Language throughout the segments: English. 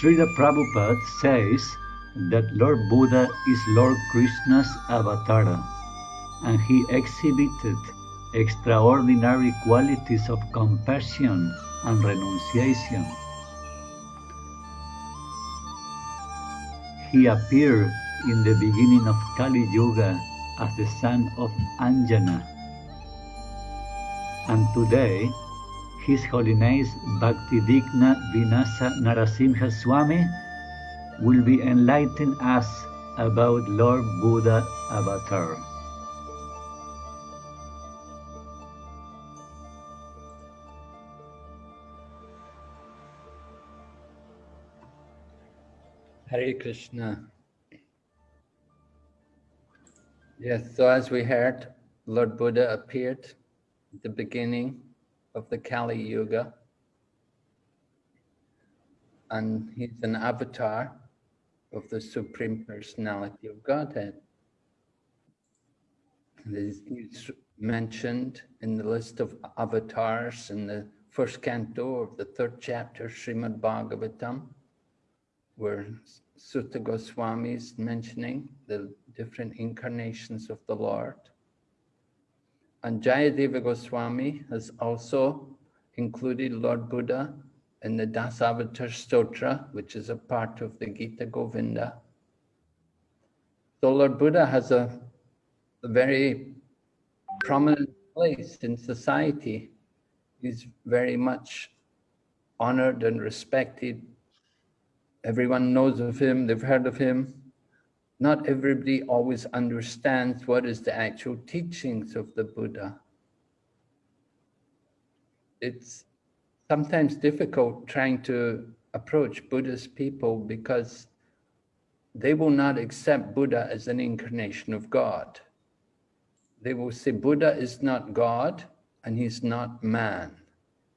Srila Prabhupada says that Lord Buddha is Lord Krishna's avatar, and he exhibited extraordinary qualities of compassion and renunciation. He appeared in the beginning of Kali Yuga as the son of Anjana. And today, His Holiness Bhakti Vighna Vinasa Narasimha Swami will be enlightening us about Lord Buddha Avatar. Hare Krishna. Yes, so as we heard, Lord Buddha appeared at the beginning of the Kali Yuga. And he's an avatar of the Supreme Personality of Godhead. And He's mentioned in the list of avatars in the first canto of the third chapter, Srimad Bhagavatam, where Suta Goswami is mentioning the different incarnations of the Lord. And Jayadeva Goswami has also included Lord Buddha in the Dasavatar Stotra, which is a part of the Gita Govinda. So Lord Buddha has a, a very prominent place in society. He's very much honored and respected. Everyone knows of him, they've heard of him not everybody always understands what is the actual teachings of the Buddha. It's sometimes difficult trying to approach Buddhist people because they will not accept Buddha as an incarnation of God. They will say Buddha is not God and he's not man.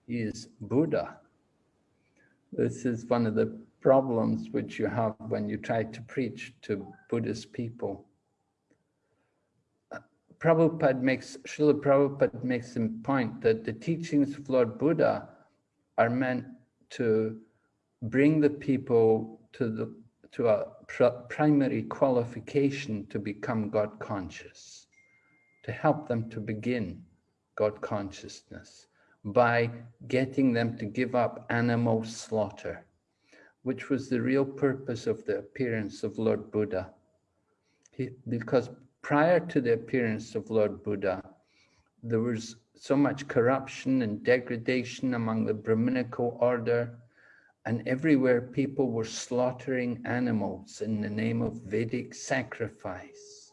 He is Buddha. This is one of the problems which you have when you try to preach to Buddhist people. Prabhupada makes, Srila Prabhupada makes a point that the teachings of Lord Buddha are meant to bring the people to the to a pr primary qualification to become God conscious, to help them to begin God consciousness by getting them to give up animal slaughter which was the real purpose of the appearance of Lord Buddha. He, because prior to the appearance of Lord Buddha, there was so much corruption and degradation among the Brahminical order, and everywhere people were slaughtering animals in the name of Vedic sacrifice.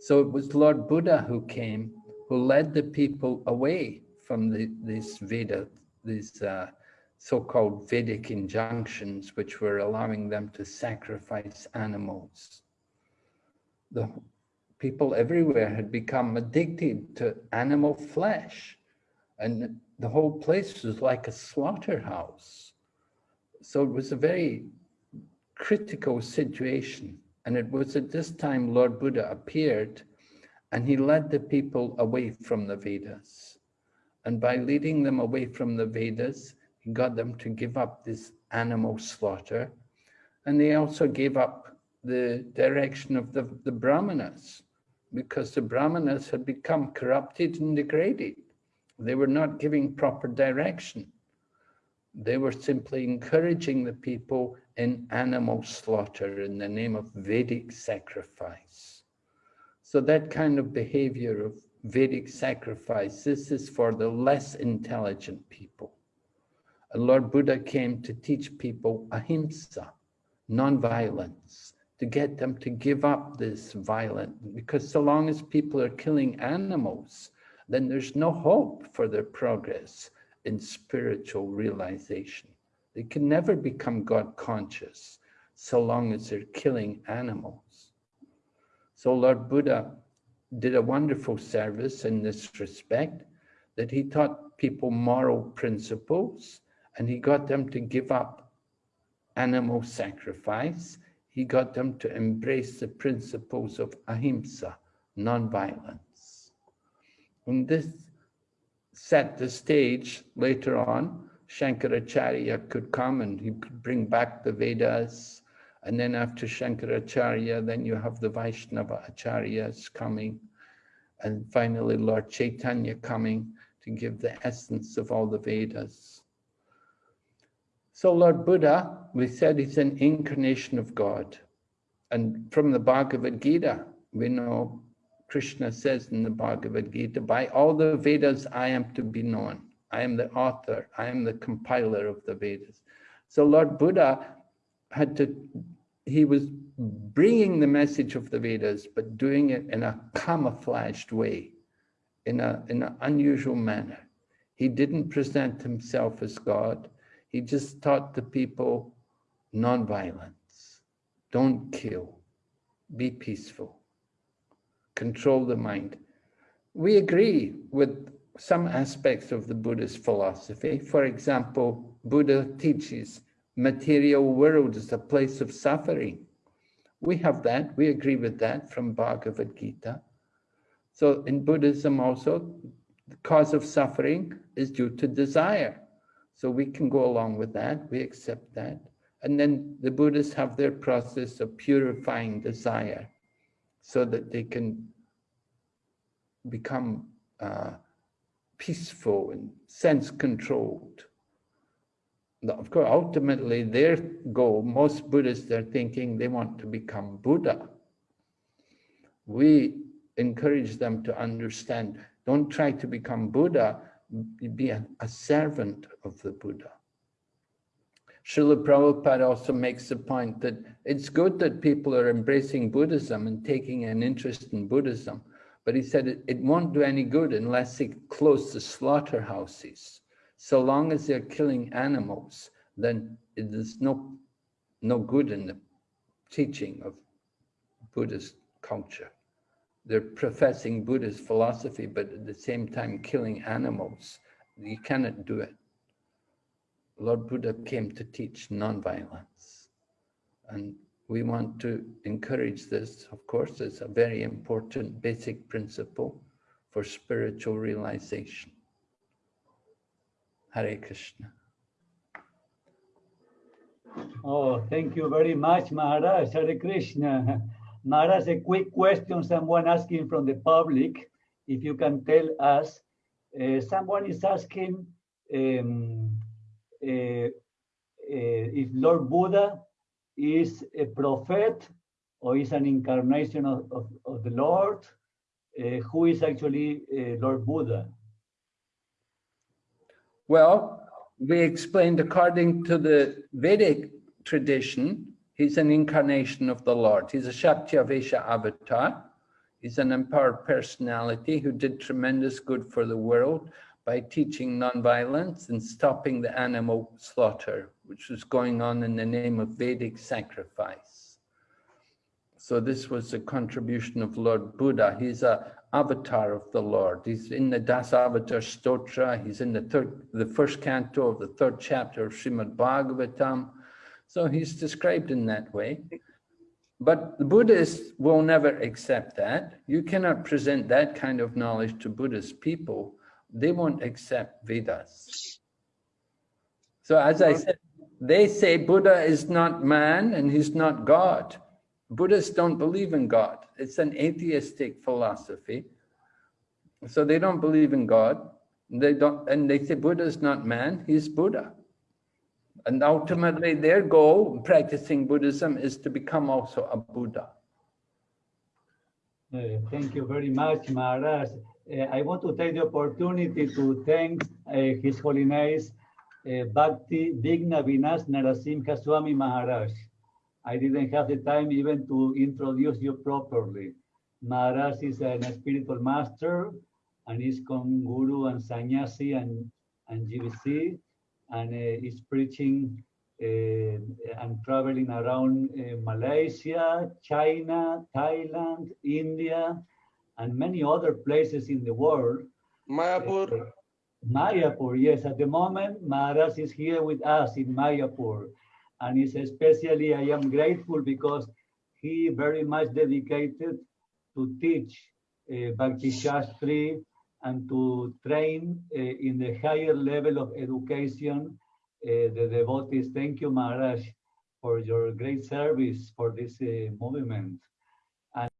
So it was Lord Buddha who came, who led the people away from the, these Veda, these uh, so-called Vedic injunctions, which were allowing them to sacrifice animals. The people everywhere had become addicted to animal flesh, and the whole place was like a slaughterhouse. So it was a very critical situation. And it was at this time Lord Buddha appeared and he led the people away from the Vedas. And by leading them away from the Vedas, he got them to give up this animal slaughter. And they also gave up the direction of the, the Brahmanas because the Brahmanas had become corrupted and degraded. They were not giving proper direction. They were simply encouraging the people in animal slaughter in the name of Vedic sacrifice. So that kind of behavior of Vedic sacrifice, this is for the less intelligent people. Lord Buddha came to teach people ahimsa, non-violence, to get them to give up this violence. Because so long as people are killing animals, then there's no hope for their progress in spiritual realization. They can never become God conscious so long as they're killing animals. So Lord Buddha did a wonderful service in this respect, that he taught people moral principles, and he got them to give up animal sacrifice. He got them to embrace the principles of ahimsa, nonviolence. And this set the stage later on. Shankaracharya could come and he could bring back the Vedas. And then after Shankaracharya, then you have the Vaishnava Acharyas coming. And finally, Lord Chaitanya coming to give the essence of all the Vedas. So Lord Buddha, we said he's an incarnation of God. And from the Bhagavad Gita, we know Krishna says in the Bhagavad Gita, by all the Vedas I am to be known. I am the author, I am the compiler of the Vedas. So Lord Buddha had to, he was bringing the message of the Vedas, but doing it in a camouflaged way, in, a, in an unusual manner. He didn't present himself as God. He just taught the people nonviolence. Don't kill. Be peaceful. Control the mind. We agree with some aspects of the Buddhist philosophy. For example, Buddha teaches material world is a place of suffering. We have that, we agree with that from Bhagavad Gita. So in Buddhism also, the cause of suffering is due to desire. So we can go along with that, we accept that. And then the Buddhists have their process of purifying desire so that they can become uh, peaceful and sense controlled. Of course, ultimately their goal, most Buddhists are thinking they want to become Buddha. We encourage them to understand, don't try to become Buddha, be a, a servant of the Buddha. Srila Prabhupada also makes the point that it's good that people are embracing Buddhism and taking an interest in Buddhism, but he said it, it won't do any good unless they close the slaughterhouses. So long as they're killing animals, then there's no, no good in the teaching of Buddhist culture. They're professing Buddhist philosophy, but at the same time killing animals. You cannot do it. Lord Buddha came to teach non-violence. And we want to encourage this, of course, it's a very important basic principle for spiritual realization. Hare Krishna. Oh, thank you very much, Maharaj. Hare Krishna. Maharaj, a quick question someone asking from the public. If you can tell us, uh, someone is asking um, uh, uh, if Lord Buddha is a prophet or is an incarnation of, of, of the Lord, uh, who is actually uh, Lord Buddha? Well, we explained according to the Vedic tradition, he's an incarnation of the Lord. He's a Shaktyavesha avatar. He's an empowered personality who did tremendous good for the world by teaching nonviolence and stopping the animal slaughter which was going on in the name of Vedic sacrifice. So this was a contribution of Lord Buddha. He's a avatar of the Lord. He's in the Dasavatar Stotra. He's in the third, the first canto of the third chapter of Srimad Bhagavatam. So he's described in that way. But the Buddhists will never accept that. You cannot present that kind of knowledge to Buddhist people. They won't accept Vedas. So as I said, they say Buddha is not man and he's not God. Buddhists don't believe in God. It's an atheistic philosophy. So they don't believe in God. They don't, and they say Buddha is not man, he's Buddha. And ultimately their goal practicing Buddhism is to become also a Buddha. Uh, thank you very much, Maharaj. Uh, I want to take the opportunity to thank uh, His Holiness uh, Bhakti Vighna Vinas Narasimha Swami Maharaj. I didn't have the time even to introduce you properly. Maharaj is a spiritual master and is con guru and sannyasi and, and GBC and uh, is preaching uh, and traveling around uh, Malaysia, China, Thailand, India, and many other places in the world. Mayapur. Uh, Mayapur, yes. At the moment, Maharaj is here with us in Mayapur. And it's especially, I am grateful because he very much dedicated to teach uh, Bhakti Shastri and to train uh, in the higher level of education uh, the devotees, thank you, Maharaj, for your great service for this uh, movement.